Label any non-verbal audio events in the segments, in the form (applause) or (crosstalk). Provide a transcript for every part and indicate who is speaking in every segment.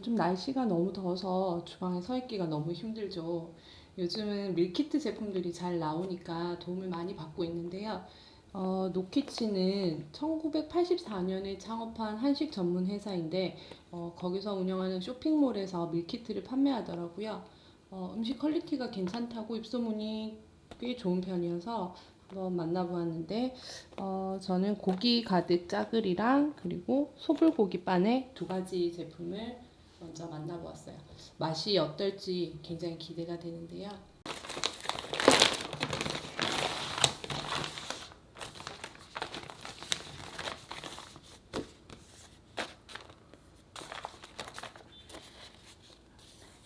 Speaker 1: 요즘 날씨가 너무 더워서 주방에 서 있기가 너무 힘들죠. 요즘은 밀키트 제품들이 잘 나오니까 도움을 많이 받고 있는데요. 어, 노키치는 1984년에 창업한 한식 전문 회사인데 어, 거기서 운영하는 쇼핑몰에서 밀키트를 판매하더라고요. 어, 음식 quality가 괜찮다고 입소문이 꽤 좋은 편이어서 한번 만나보았는데 어, 저는 고기 가득 짜글이랑 그리고 소불고기 바네 두 가지 제품을 먼저 만나보았어요. 맛이 어떨지 굉장히 기대가 되는데요.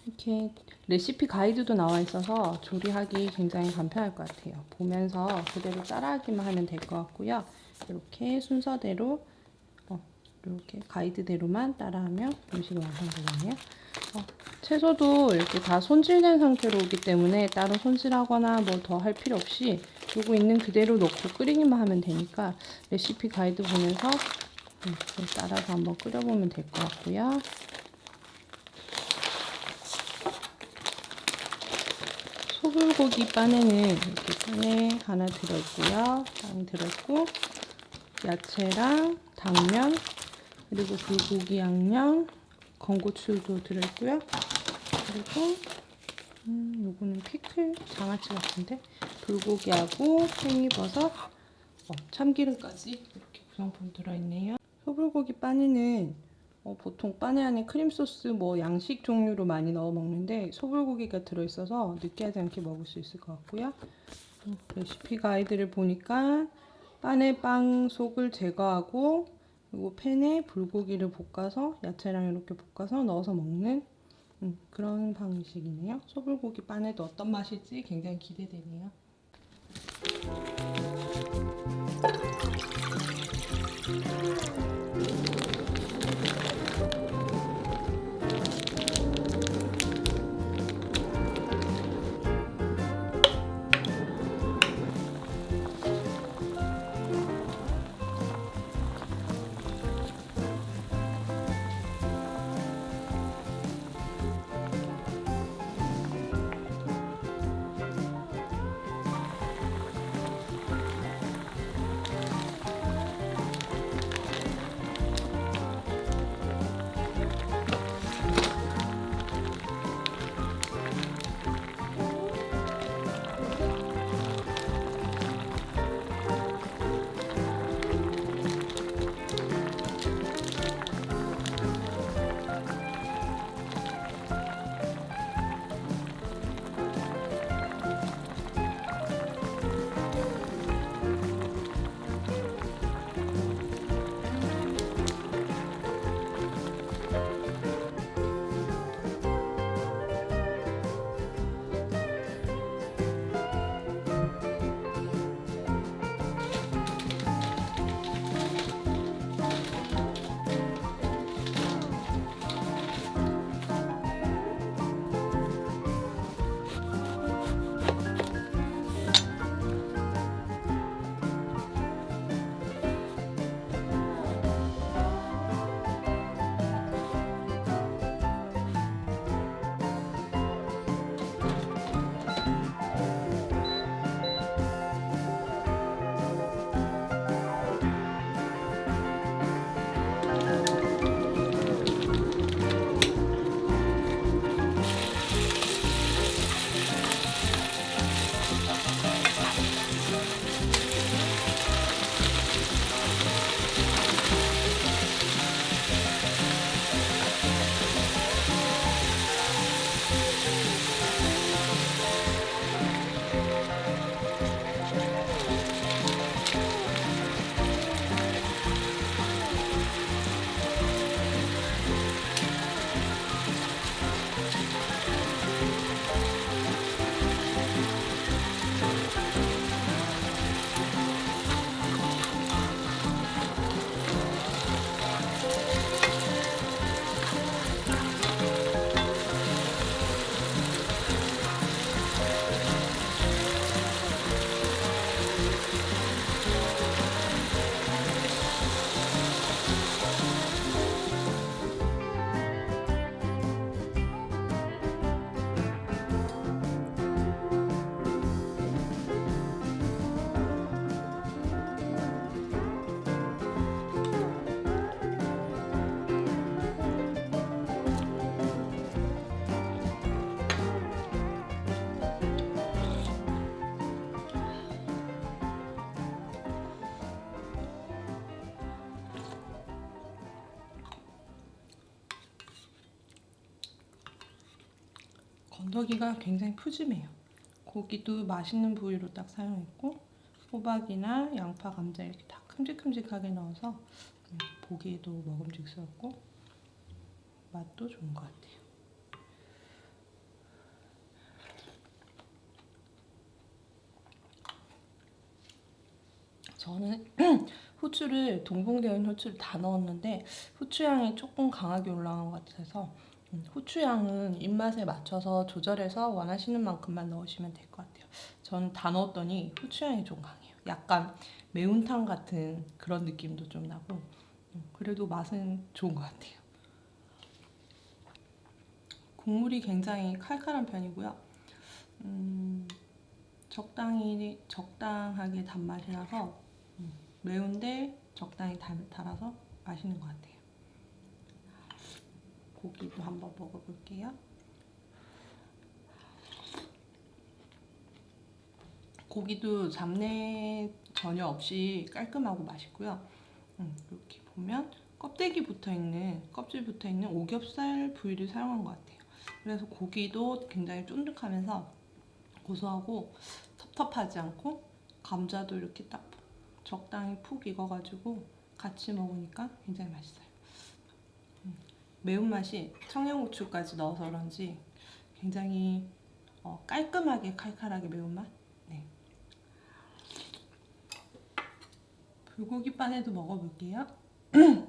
Speaker 1: 이렇게 레시피 가이드도 나와 있어서 조리하기 굉장히 간편할 것 같아요. 보면서 그대로 따라하기만 하면 될 것 같고요. 이렇게 순서대로 어, 이렇게 가이드대로만 따라하면 음식이 완성되겠네요. 어, 채소도 이렇게 다 손질된 상태로 오기 때문에 따로 손질하거나 뭐 더 할 필요 없이 요거 있는 그대로 넣고 끓이기만 하면 되니까 레시피 가이드 보면서 이렇게 따라서 한번 끓여보면 될 것 같고요. 소불고기 바네는 이렇게 바네 하나 들어있고요. 빵 들어있고 야채랑 당면 그리고 불고기 양념 건고추도 들어있고요. 그리고 음, 요거는 피클 장아찌 같은데 불고기하고 팽이버섯 어, 참기름까지 이렇게 구성품 들어있네요. 소불고기 빠니는 어, 보통 빠네 안에 크림소스 뭐 양식 종류로 많이 넣어 먹는데 소불고기가 들어있어서 느끼하지 않게 먹을 수 있을 것 같고요. 음, 레시피 가이드를 보니까 빠네 빵 속을 제거하고 그리고 팬에 불고기를 볶아서 야채랑 이렇게 볶아서 넣어서 먹는 음, 그런 방식이네요. 소불고기 빠네도 어떤 맛일지 굉장히 기대되네요. 건더기가 굉장히 푸짐해요. 고기도 맛있는 부위로 딱 사용했고 호박이나 양파, 감자 이렇게 다 큼직큼직하게 넣어서 음, 보기에도 먹음직스럽고 맛도 좋은 것 같아요. 저는 (clears throat) 후추를 동봉되어 후추를 다 넣었는데 후추향이 조금 강하게 올라간 것 같아서 음, 후추향은 입맛에 맞춰서 조절해서 원하시는 만큼만 넣으시면 될 것 같아요. 저는 다 넣었더니 후추향이 좀 강해요. 약간 매운탕 같은 그런 느낌도 좀 나고 음, 그래도 맛은 좋은 것 같아요. 국물이 굉장히 칼칼한 편이고요. 음, 적당히 적당하게 단맛이 나서 음, 매운데 적당히 달, 달아서 맛있는 것 같아요. 고기도 한번 먹어볼게요. 고기도 잡내 전혀 없이 깔끔하고 맛있고요. 음, 이렇게 보면 껍데기 붙어 있는 껍질 붙어 있는 오겹살 부위를 사용한 것 같아요. 그래서 고기도 굉장히 쫀득하면서 고소하고 텁텁하지 않고 감자도 이렇게 딱 적당히 푹 익어가지고 같이 먹으니까 굉장히 맛있어요. 음, 매운맛이 청양고추까지 넣어서 그런지 굉장히 어, 깔끔하게 칼칼하게 매운맛? 네. 불고기 빠네도 먹어볼게요. (clears throat)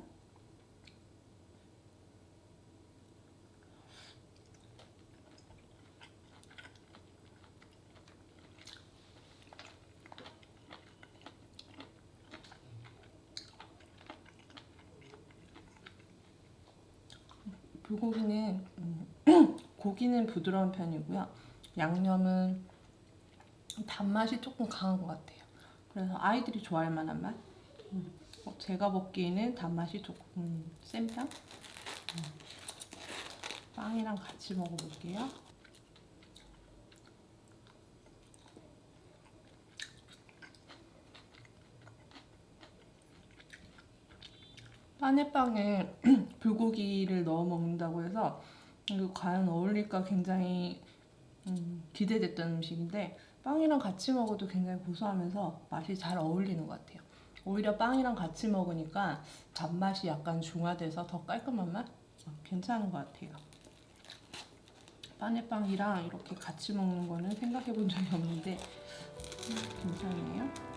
Speaker 1: 불고기는 음, (clears throat) 고기는 부드러운 편이고요. 양념은 단맛이 조금 강한 것 같아요. 그래서 아이들이 좋아할 만한 맛. 음, 어, 제가 먹기에는 단맛이 조금 센 편. 음, 빵이랑 같이 먹어볼게요. 빠네빵에 (clears throat) 불고기를 넣어 먹는다고 해서 이거 과연 어울릴까 굉장히 음, 기대됐던 음식인데 빵이랑 같이 먹어도 굉장히 고소하면서 맛이 잘 어울리는 것 같아요. 오히려 빵이랑 같이 먹으니까 단맛이 약간 중화돼서 더 깔끔한 맛? 어, 괜찮은 것 같아요. 빠네빵이랑 이렇게 같이 먹는 거는 생각해 본 적이 없는데 음, 괜찮네요.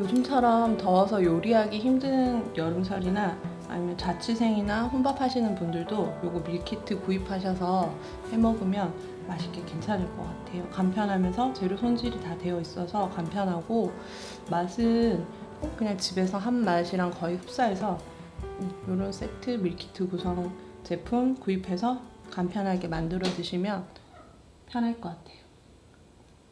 Speaker 1: 요즘처럼 더워서 요리하기 힘든 여름철이나 아니면 자취생이나 혼밥하시는 분들도 요거 밀키트 구입하셔서 해 먹으면 맛있게 괜찮을 것 같아요. 간편하면서 재료 손질이 다 되어 있어서 간편하고 맛은 그냥 집에서 한 맛이랑 거의 흡사해서 이런 음, 세트 밀키트 구성 제품 구입해서 간편하게 만들어 드시면 편할 것 같아요.